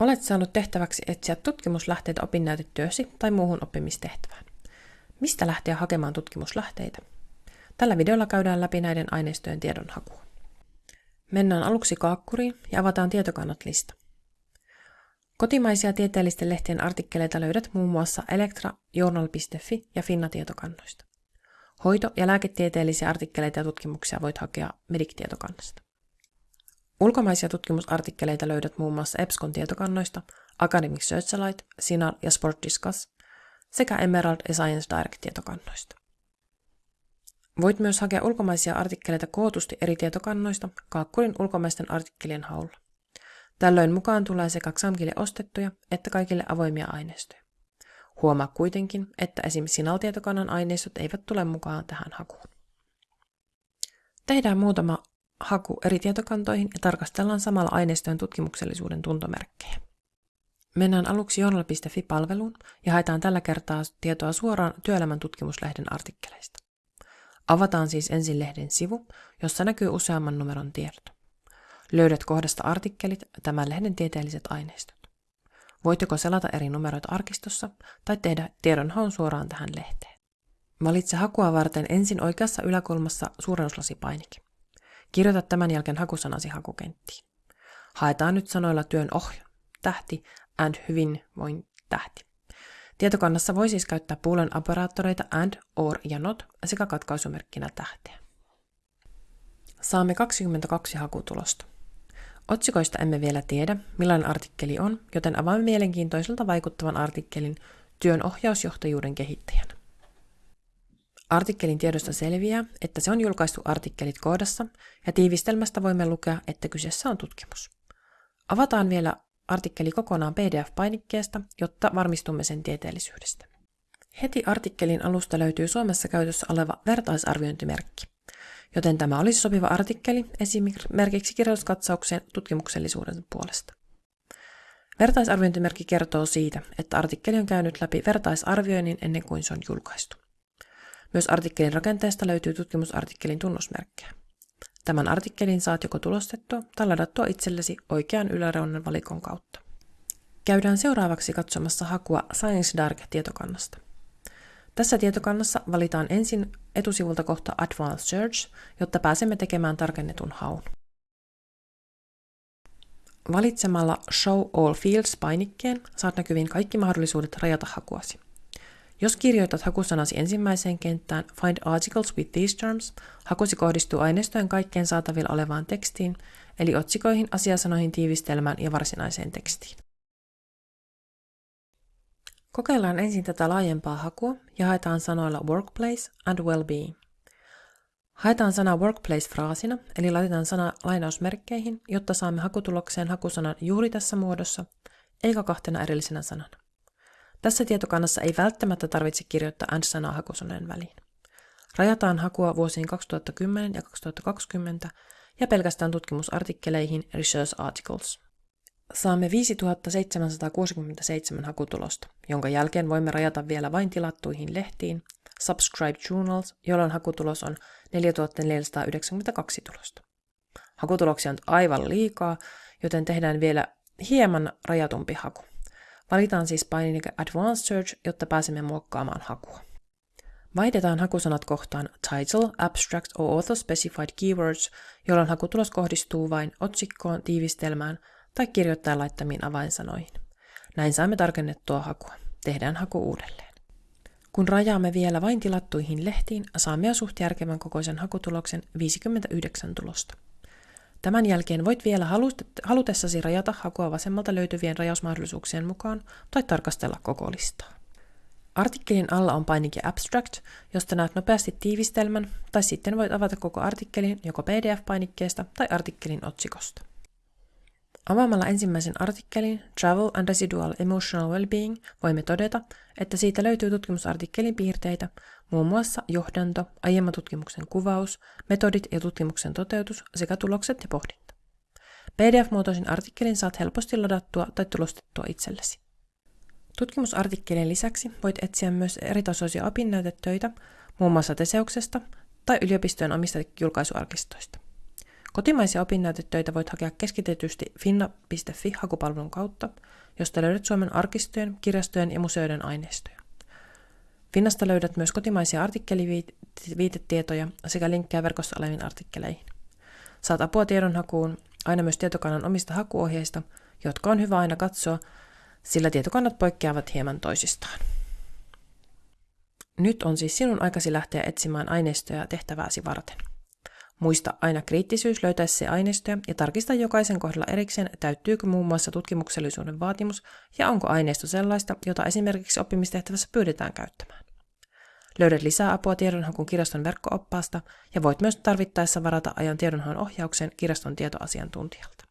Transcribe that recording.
Olet saanut tehtäväksi etsiä tutkimuslähteitä opinnäytetyösi tai muuhun oppimistehtävään. Mistä lähteä hakemaan tutkimuslähteitä? Tällä videolla käydään läpi näiden aineistojen tiedonhakua. Mennään aluksi kaakkuriin ja avataan tietokannat lista. Kotimaisia tieteellisten lehtien artikkeleita löydät muun muassa Elektra, Journal.fi ja Finna-tietokannoista. Hoito- ja lääketieteellisiä artikkeleita ja tutkimuksia voit hakea Medic-tietokannasta. Ulkomaisia tutkimusartikkeleita löydät muun muassa EBSCON tietokannoista, Academic Searchlight, Sinar ja Sport Discuss sekä Emerald ja Science Direct tietokannoista. Voit myös hakea ulkomaisia artikkeleita kootusti eri tietokannoista kaakkurin ulkomaisten artikkelien haulla. Tällöin mukaan tulee sekä XAMKille ostettuja että kaikille avoimia aineistoja. Huomaa kuitenkin, että esimerkiksi Sinal-tietokannan aineistot eivät tule mukaan tähän hakuun. Tehdään muutama haku eri tietokantoihin ja tarkastellaan samalla aineistojen tutkimuksellisuuden tuntomerkkejä. Mennään aluksi journal.fi-palveluun ja haetaan tällä kertaa tietoa suoraan työelämän tutkimuslehden artikkeleista. Avataan siis ensin lehden sivu, jossa näkyy useamman numeron tiedot. Löydät kohdasta artikkelit tämän lehden tieteelliset aineistot. Voit joko selata eri numeroita arkistossa tai tehdä tiedonhaun suoraan tähän lehteen. Valitse hakua varten ensin oikeassa yläkulmassa suurennuslasipainike. Kirjoita tämän jälkeen hakusanasi hakukenttiin. Haetaan nyt sanoilla työn ohja, tähti and hyvinvoin tähti. Tietokannassa voi siis käyttää puulen operaattoreita and, or ja not sekä katkaisumerkkinä tähteä. Saamme 22 hakutulosta. Otsikoista emme vielä tiedä, millainen artikkeli on, joten avaamme mielenkiintoiselta vaikuttavan artikkelin työn ohjausjohtajuuden kehittäjänä. Artikkelin tiedosta selviää, että se on julkaistu artikkelit koodassa, ja tiivistelmästä voimme lukea, että kyseessä on tutkimus. Avataan vielä artikkeli kokonaan PDF-painikkeesta, jotta varmistumme sen tieteellisyydestä. Heti artikkelin alusta löytyy Suomessa käytössä oleva vertaisarviointimerkki, joten tämä olisi sopiva artikkeli esimerkiksi kirjoituskatsaukseen tutkimuksellisuuden puolesta. Vertaisarviointimerkki kertoo siitä, että artikkeli on käynyt läpi vertaisarvioinnin ennen kuin se on julkaistu. Myös artikkelin rakenteesta löytyy tutkimusartikkelin tunnusmerkkejä. Tämän artikkelin saat joko tulostettua tai ladattua itsellesi oikean yläreunan valikon kautta. Käydään seuraavaksi katsomassa hakua Science Dark-tietokannasta. Tässä tietokannassa valitaan ensin etusivulta kohta Advanced Search, jotta pääsemme tekemään tarkennetun haun. Valitsemalla Show All Fields-painikkeen saat näkyviin kaikki mahdollisuudet rajata hakuasi. Jos kirjoitat hakusanasi ensimmäiseen kenttään Find articles with these terms, hakusi kohdistuu aineistojen kaikkeen saatavilla olevaan tekstiin, eli otsikoihin, asiasanoihin, tiivistelmään ja varsinaiseen tekstiin. Kokeillaan ensin tätä laajempaa hakua ja haetaan sanoilla workplace and well-being. Haetaan sana workplace fraasina, eli laitetaan sana lainausmerkkeihin, jotta saamme hakutulokseen hakusanan juuri tässä muodossa, eikä kahtena erillisenä sanana. Tässä tietokannassa ei välttämättä tarvitse kirjoittaa AND-sanaa hakusaneen väliin. Rajataan hakua vuosiin 2010 ja 2020 ja pelkästään tutkimusartikkeleihin Research Articles. Saamme 5767 hakutulosta, jonka jälkeen voimme rajata vielä vain tilattuihin lehtiin Subscribe Journals, jolloin hakutulos on 4492 tulosta. Hakutuloksia on aivan liikaa, joten tehdään vielä hieman rajatumpi haku. Valitaan siis painike Advanced Search, jotta pääsemme muokkaamaan hakua. Vaihdetaan hakusanat kohtaan Title, Abstract or Author Specified Keywords, jolloin hakutulos kohdistuu vain otsikkoon, tiivistelmään tai kirjoittajan laittamiin avainsanoihin. Näin saamme tarkennettua hakua. Tehdään haku uudelleen. Kun rajaamme vielä vain tilattuihin lehtiin, saamme jo suht järkevän kokoisen hakutuloksen 59 tulosta. Tämän jälkeen voit vielä halutessasi rajata hakua vasemmalta löytyvien rajausmahdollisuuksien mukaan tai tarkastella koko listaa. Artikkelin alla on painike Abstract, josta näet nopeasti tiivistelmän, tai sitten voit avata koko artikkelin joko PDF-painikkeesta tai artikkelin otsikosta. Avaamalla ensimmäisen artikkelin Travel and Residual Emotional Wellbeing voimme todeta, että siitä löytyy tutkimusartikkelin piirteitä, muun muassa johdanto, aiemman tutkimuksen kuvaus, metodit ja tutkimuksen toteutus sekä tulokset ja pohdinta. PDF-muotoisen artikkelin saat helposti ladattua tai tulostettua itsellesi. Tutkimusartikkelin lisäksi voit etsiä myös eritasoisia opinnäytetöitä, muun muassa Teseuksesta tai yliopistojen omista julkaisuarkistoista. Kotimaisia opinnäytetöitä voit hakea keskitetysti finna.fi hakupalvelun kautta, josta löydät Suomen arkistojen, kirjastojen ja museoiden aineistoja. Finnasta löydät myös kotimaisia artikkeliviitetietoja sekä linkkejä verkossa oleviin artikkeleihin. Saat apua tiedonhakuun aina myös tietokannan omista hakuohjeista, jotka on hyvä aina katsoa, sillä tietokannat poikkeavat hieman toisistaan. Nyt on siis sinun aikasi lähteä etsimään aineistoja tehtävääsi varten. Muista aina kriittisyys löytäessä aineistoja ja tarkista jokaisen kohdalla erikseen, täyttyykö muun muassa tutkimuksellisuuden vaatimus ja onko aineisto sellaista, jota esimerkiksi oppimistehtävässä pyydetään käyttämään. Löydät lisää apua tiedonhakun kirjaston verkkooppaasta ja voit myös tarvittaessa varata ajan tiedonhaun ohjaukseen kirjaston tietoasiantuntijalta.